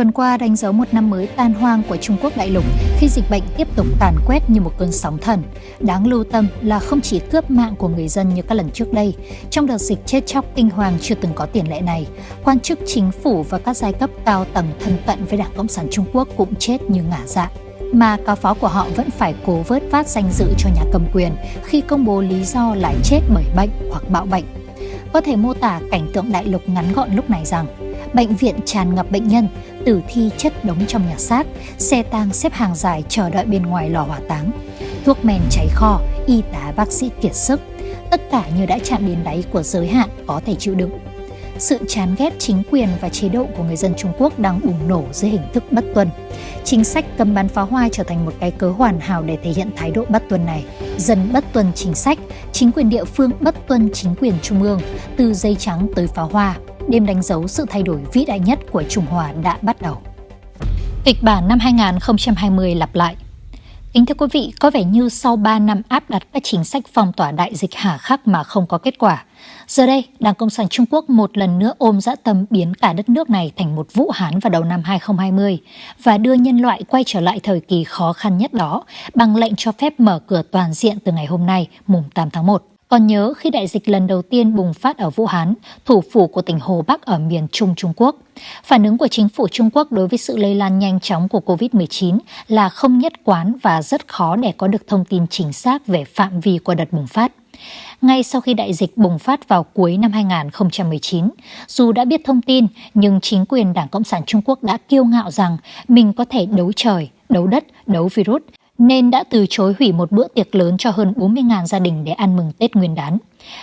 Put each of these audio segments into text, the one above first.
tuần qua đánh dấu một năm mới tan hoang của Trung Quốc đại lục khi dịch bệnh tiếp tục tàn quét như một cơn sóng thần. Đáng lưu tâm là không chỉ cướp mạng của người dân như các lần trước đây, trong đợt dịch chết chóc kinh hoàng chưa từng có tiền lệ này, quan chức chính phủ và các giai cấp cao tầng thân cận với Đảng Cộng sản Trung Quốc cũng chết như ngả dạ mà cáo phó của họ vẫn phải cố vớt vát danh dự cho nhà cầm quyền khi công bố lý do lại chết bởi bệnh hoặc bạo bệnh. Có thể mô tả cảnh tượng đại lục ngắn gọn lúc này rằng bệnh viện tràn ngập bệnh nhân, tử thi chất đống trong nhà xác, xe tang xếp hàng dài chờ đợi bên ngoài lò hỏa táng. Thuốc men cháy kho, y tá bác sĩ kiệt sức, tất cả như đã chạm đến đáy của giới hạn có thể chịu đựng. Sự chán ghét chính quyền và chế độ của người dân Trung Quốc đang bùng nổ dưới hình thức bất tuân. Chính sách cấm bán pháo hoa trở thành một cái cớ hoàn hảo để thể hiện thái độ bất tuân này. Dân bất tuân chính sách, chính quyền địa phương bất tuân chính quyền trung ương, từ dây trắng tới pháo hoa, đêm đánh dấu sự thay đổi vĩ đại nhất của Trung Hoa đã bắt đầu. Kịch bản năm 2020 lặp lại Kính thưa quý vị, có vẻ như sau 3 năm áp đặt các chính sách phong tỏa đại dịch hà khắc mà không có kết quả, giờ đây Đảng Cộng sản Trung Quốc một lần nữa ôm dã tâm biến cả đất nước này thành một Vũ Hán vào đầu năm 2020 và đưa nhân loại quay trở lại thời kỳ khó khăn nhất đó bằng lệnh cho phép mở cửa toàn diện từ ngày hôm nay, mùng 8 tháng 1. Còn nhớ khi đại dịch lần đầu tiên bùng phát ở Vũ Hán, thủ phủ của tỉnh Hồ Bắc ở miền Trung Trung Quốc. Phản ứng của chính phủ Trung Quốc đối với sự lây lan nhanh chóng của COVID-19 là không nhất quán và rất khó để có được thông tin chính xác về phạm vi của đợt bùng phát. Ngay sau khi đại dịch bùng phát vào cuối năm 2019, dù đã biết thông tin nhưng chính quyền Đảng Cộng sản Trung Quốc đã kiêu ngạo rằng mình có thể đấu trời, đấu đất, đấu virus nên đã từ chối hủy một bữa tiệc lớn cho hơn 40.000 gia đình để ăn mừng Tết Nguyên đán.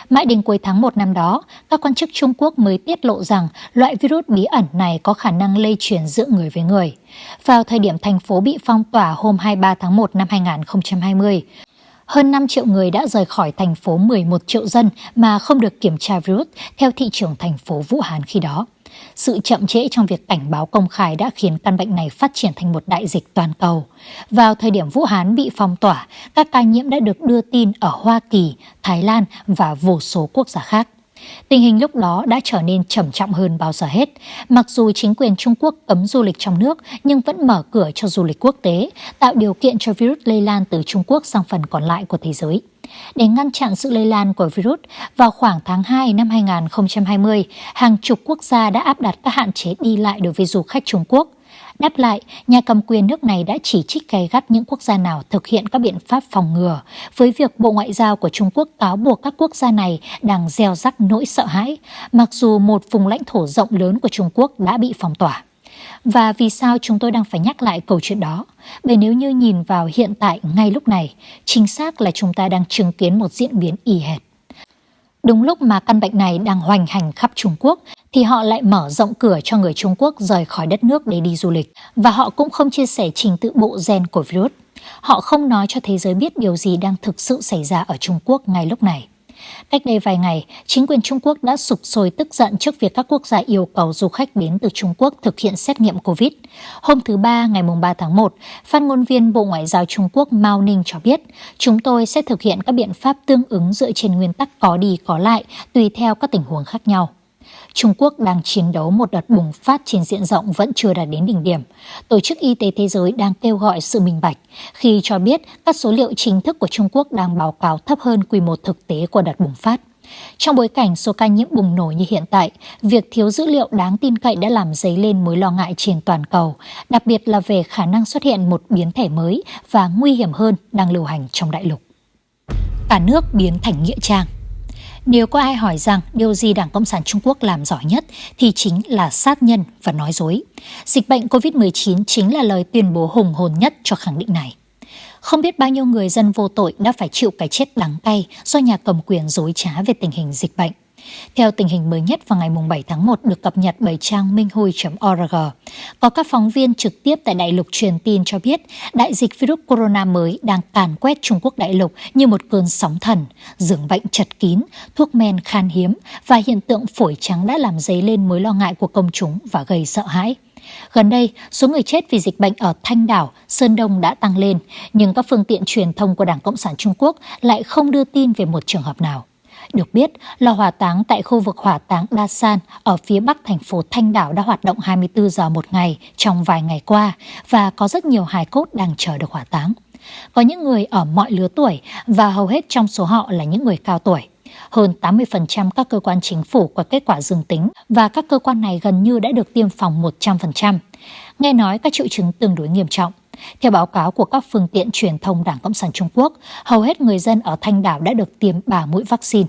Mãi đến cuối tháng 1 năm đó, các quan chức Trung Quốc mới tiết lộ rằng loại virus bí ẩn này có khả năng lây truyền giữa người với người. Vào thời điểm thành phố bị phong tỏa hôm 23 tháng 1 năm 2020, hơn 5 triệu người đã rời khỏi thành phố 11 triệu dân mà không được kiểm tra virus theo thị trưởng thành phố Vũ Hán khi đó. Sự chậm trễ trong việc cảnh báo công khai đã khiến căn bệnh này phát triển thành một đại dịch toàn cầu. Vào thời điểm Vũ Hán bị phong tỏa, các ca nhiễm đã được đưa tin ở Hoa Kỳ, Thái Lan và vô số quốc gia khác. Tình hình lúc đó đã trở nên trầm trọng hơn bao giờ hết. Mặc dù chính quyền Trung Quốc cấm du lịch trong nước nhưng vẫn mở cửa cho du lịch quốc tế, tạo điều kiện cho virus lây lan từ Trung Quốc sang phần còn lại của thế giới. Để ngăn chặn sự lây lan của virus, vào khoảng tháng 2 năm 2020, hàng chục quốc gia đã áp đặt các hạn chế đi lại đối với du khách Trung Quốc. Đáp lại, nhà cầm quyền nước này đã chỉ trích gay gắt những quốc gia nào thực hiện các biện pháp phòng ngừa, với việc Bộ Ngoại giao của Trung Quốc cáo buộc các quốc gia này đang gieo rắc nỗi sợ hãi, mặc dù một vùng lãnh thổ rộng lớn của Trung Quốc đã bị phong tỏa. Và vì sao chúng tôi đang phải nhắc lại câu chuyện đó? Bởi nếu như nhìn vào hiện tại ngay lúc này, chính xác là chúng ta đang chứng kiến một diễn biến y hệt. Đúng lúc mà căn bệnh này đang hoành hành khắp Trung Quốc thì họ lại mở rộng cửa cho người Trung Quốc rời khỏi đất nước để đi du lịch và họ cũng không chia sẻ trình tự bộ gen của virus. Họ không nói cho thế giới biết điều gì đang thực sự xảy ra ở Trung Quốc ngay lúc này. Cách đây vài ngày, chính quyền Trung Quốc đã sụp sôi tức giận trước việc các quốc gia yêu cầu du khách đến từ Trung Quốc thực hiện xét nghiệm COVID. Hôm thứ Ba, ngày 3 tháng 1, phát ngôn viên Bộ Ngoại giao Trung Quốc Mao Ninh cho biết, chúng tôi sẽ thực hiện các biện pháp tương ứng dựa trên nguyên tắc có đi có lại tùy theo các tình huống khác nhau. Trung Quốc đang chiến đấu một đợt bùng phát trên diện rộng vẫn chưa đạt đến đỉnh điểm. Tổ chức Y tế Thế giới đang kêu gọi sự minh bạch khi cho biết các số liệu chính thức của Trung Quốc đang báo cáo thấp hơn quy mô thực tế của đợt bùng phát. Trong bối cảnh số ca nhiễm bùng nổ như hiện tại, việc thiếu dữ liệu đáng tin cậy đã làm dấy lên mối lo ngại trên toàn cầu, đặc biệt là về khả năng xuất hiện một biến thể mới và nguy hiểm hơn đang lưu hành trong đại lục. Cả nước biến thành nghĩa trang nếu có ai hỏi rằng điều gì Đảng Cộng sản Trung Quốc làm giỏi nhất thì chính là sát nhân và nói dối. Dịch bệnh COVID-19 chính là lời tuyên bố hùng hồn nhất cho khẳng định này. Không biết bao nhiêu người dân vô tội đã phải chịu cái chết đắng cay do nhà cầm quyền dối trá về tình hình dịch bệnh. Theo tình hình mới nhất vào ngày 7 tháng 1 được cập nhật bởi trang minhui.org, có các phóng viên trực tiếp tại đại lục truyền tin cho biết đại dịch virus corona mới đang càn quét Trung Quốc đại lục như một cơn sóng thần, giường bệnh chật kín, thuốc men khan hiếm và hiện tượng phổi trắng đã làm dấy lên mối lo ngại của công chúng và gây sợ hãi. Gần đây, số người chết vì dịch bệnh ở Thanh Đảo, Sơn Đông đã tăng lên, nhưng các phương tiện truyền thông của Đảng Cộng sản Trung Quốc lại không đưa tin về một trường hợp nào. Được biết, lò hỏa táng tại khu vực hỏa táng Đa San ở phía bắc thành phố Thanh Đảo đã hoạt động 24 giờ một ngày trong vài ngày qua và có rất nhiều hài cốt đang chờ được hỏa táng. Có những người ở mọi lứa tuổi và hầu hết trong số họ là những người cao tuổi. Hơn 80% các cơ quan chính phủ có kết quả dương tính và các cơ quan này gần như đã được tiêm phòng 100%. Nghe nói các triệu chứng tương đối nghiêm trọng. Theo báo cáo của các phương tiện truyền thông Đảng Cộng sản Trung Quốc, hầu hết người dân ở Thanh Đảo đã được tiêm 3 mũi vaccine.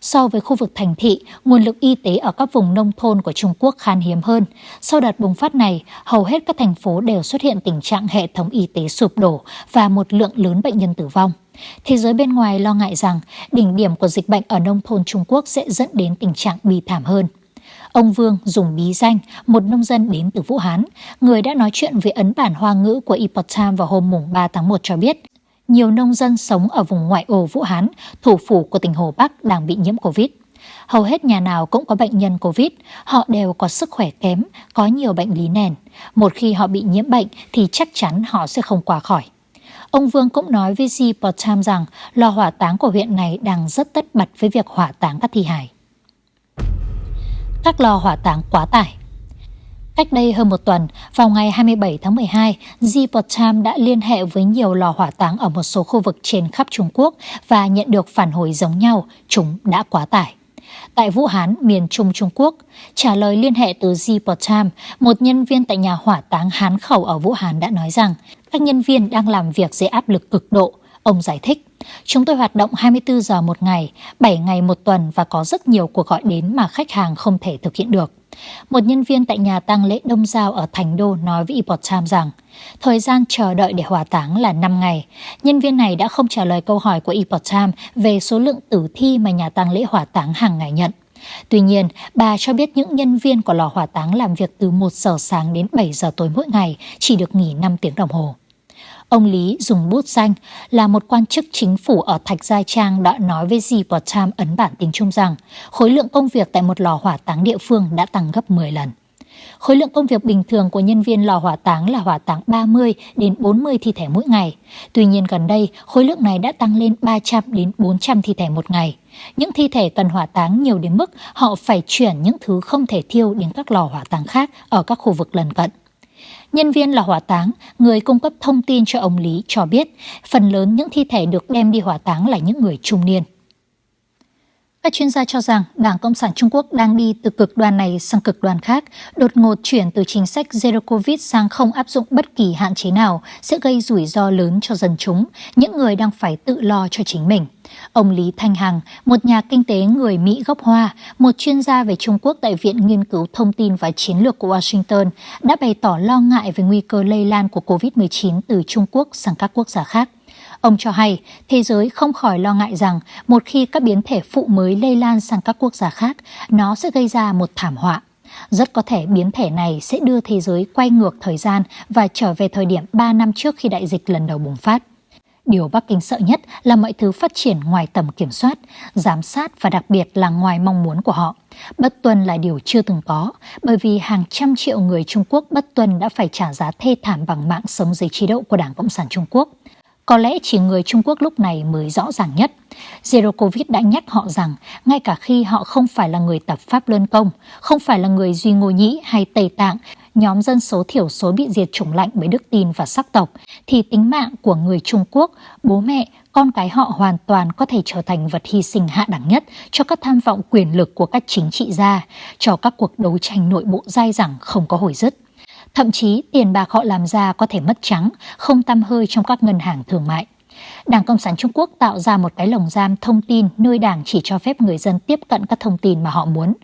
So với khu vực thành thị, nguồn lực y tế ở các vùng nông thôn của Trung Quốc khan hiếm hơn. Sau đợt bùng phát này, hầu hết các thành phố đều xuất hiện tình trạng hệ thống y tế sụp đổ và một lượng lớn bệnh nhân tử vong. Thế giới bên ngoài lo ngại rằng đỉnh điểm của dịch bệnh ở nông thôn Trung Quốc sẽ dẫn đến tình trạng bi thảm hơn. Ông Vương dùng bí danh một nông dân đến từ Vũ Hán, người đã nói chuyện với ấn bản hoa ngữ của Epoch Times vào hôm mùng 3 tháng 1 cho biết, nhiều nông dân sống ở vùng ngoại ô Vũ Hán, thủ phủ của tỉnh Hồ Bắc đang bị nhiễm Covid. Hầu hết nhà nào cũng có bệnh nhân Covid, họ đều có sức khỏe kém, có nhiều bệnh lý nền. Một khi họ bị nhiễm bệnh thì chắc chắn họ sẽ không qua khỏi. Ông Vương cũng nói với G rằng lò hỏa táng của huyện này đang rất tất bật với việc hỏa táng các thi hài. Các lò hỏa táng quá tải Cách đây hơn một tuần, vào ngày 27 tháng 12, Ziport Time đã liên hệ với nhiều lò hỏa táng ở một số khu vực trên khắp Trung Quốc và nhận được phản hồi giống nhau, chúng đã quá tải. Tại Vũ Hán, miền Trung Trung Quốc, trả lời liên hệ từ Ziport Time, một nhân viên tại nhà hỏa táng Hán Khẩu ở Vũ Hán đã nói rằng các nhân viên đang làm việc dưới áp lực cực độ. Ông giải thích, chúng tôi hoạt động 24 giờ một ngày, 7 ngày một tuần và có rất nhiều cuộc gọi đến mà khách hàng không thể thực hiện được. Một nhân viên tại nhà tang lễ Đông Giao ở Thành Đô nói với Epoch Times rằng thời gian chờ đợi để hỏa táng là 5 ngày. Nhân viên này đã không trả lời câu hỏi của Epoch Times về số lượng tử thi mà nhà tang lễ hỏa táng hàng ngày nhận. Tuy nhiên, bà cho biết những nhân viên của lò hỏa táng làm việc từ 1 giờ sáng đến 7 giờ tối mỗi ngày, chỉ được nghỉ 5 tiếng đồng hồ. Ông Lý dùng bút danh là một quan chức chính phủ ở Thạch Gia Trang đã nói với The Time ấn bản tiếng Trung rằng khối lượng công việc tại một lò hỏa táng địa phương đã tăng gấp 10 lần. Khối lượng công việc bình thường của nhân viên lò hỏa táng là hỏa táng 30 đến 40 thi thể mỗi ngày. Tuy nhiên gần đây, khối lượng này đã tăng lên 300 đến 400 thi thể một ngày. Những thi thể cần hỏa táng nhiều đến mức họ phải chuyển những thứ không thể thiêu đến các lò hỏa táng khác ở các khu vực lân cận. Nhân viên là hỏa táng, người cung cấp thông tin cho ông Lý cho biết phần lớn những thi thể được đem đi hỏa táng là những người trung niên. Các chuyên gia cho rằng Đảng Cộng sản Trung Quốc đang đi từ cực đoan này sang cực đoan khác, đột ngột chuyển từ chính sách Zero Covid sang không áp dụng bất kỳ hạn chế nào sẽ gây rủi ro lớn cho dân chúng, những người đang phải tự lo cho chính mình. Ông Lý Thanh Hằng, một nhà kinh tế người Mỹ gốc Hoa, một chuyên gia về Trung Quốc tại Viện Nghiên cứu Thông tin và Chiến lược của Washington, đã bày tỏ lo ngại về nguy cơ lây lan của COVID-19 từ Trung Quốc sang các quốc gia khác. Ông cho hay, thế giới không khỏi lo ngại rằng một khi các biến thể phụ mới lây lan sang các quốc gia khác, nó sẽ gây ra một thảm họa. Rất có thể biến thể này sẽ đưa thế giới quay ngược thời gian và trở về thời điểm 3 năm trước khi đại dịch lần đầu bùng phát. Điều Bắc Kinh sợ nhất là mọi thứ phát triển ngoài tầm kiểm soát, giám sát và đặc biệt là ngoài mong muốn của họ. Bất tuân là điều chưa từng có, bởi vì hàng trăm triệu người Trung Quốc bất tuân đã phải trả giá thê thảm bằng mạng sống dưới chế độ của Đảng Cộng sản Trung Quốc. Có lẽ chỉ người Trung Quốc lúc này mới rõ ràng nhất. Zero Covid đã nhắc họ rằng ngay cả khi họ không phải là người tập Pháp Luân Công, không phải là người Duy Ngô Nhĩ hay Tây Tạng, nhóm dân số thiểu số bị diệt chủng lạnh bởi đức tin và sắc tộc, thì tính mạng của người Trung Quốc, bố mẹ, con cái họ hoàn toàn có thể trở thành vật hy sinh hạ đẳng nhất cho các tham vọng quyền lực của các chính trị gia, cho các cuộc đấu tranh nội bộ dai dẳng không có hồi dứt. Thậm chí tiền bạc họ làm ra có thể mất trắng, không tăm hơi trong các ngân hàng thương mại. Đảng Cộng sản Trung Quốc tạo ra một cái lồng giam thông tin nơi đảng chỉ cho phép người dân tiếp cận các thông tin mà họ muốn.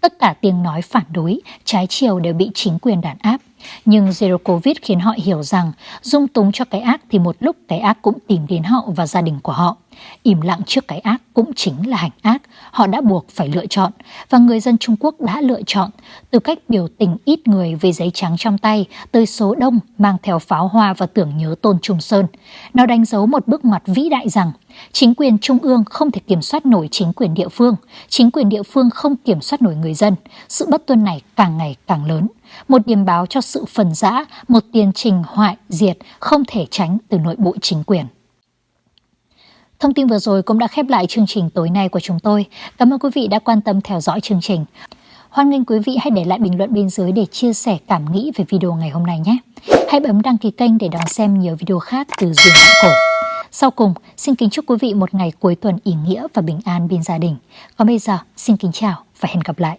Tất cả tiếng nói phản đối, trái chiều đều bị chính quyền đàn áp. Nhưng Zero Covid khiến họ hiểu rằng dung túng cho cái ác thì một lúc cái ác cũng tìm đến họ và gia đình của họ. Im lặng trước cái ác cũng chính là hành ác. Họ đã buộc phải lựa chọn và người dân Trung Quốc đã lựa chọn từ cách biểu tình ít người với giấy trắng trong tay tới số đông mang theo pháo hoa và tưởng nhớ Tôn Trung Sơn. Nó đánh dấu một bước ngoặt vĩ đại rằng chính quyền trung ương không thể kiểm soát nổi chính quyền địa phương, chính quyền địa phương không kiểm soát nổi người dân. Sự bất tuân này càng ngày càng lớn một điểm báo cho sự phần rã, một tiền trình hoại diệt không thể tránh từ nội bộ chính quyền. Thông tin vừa rồi cũng đã khép lại chương trình tối nay của chúng tôi. Cảm ơn quý vị đã quan tâm theo dõi chương trình. Hoan nghênh quý vị hãy để lại bình luận bên dưới để chia sẻ cảm nghĩ về video ngày hôm nay nhé. Hãy bấm đăng ký kênh để đón xem nhiều video khác từ Duyên Vạn Cổ. Sau cùng, xin kính chúc quý vị một ngày cuối tuần ý nghĩa và bình an bên gia đình. Còn bây giờ, xin kính chào và hẹn gặp lại.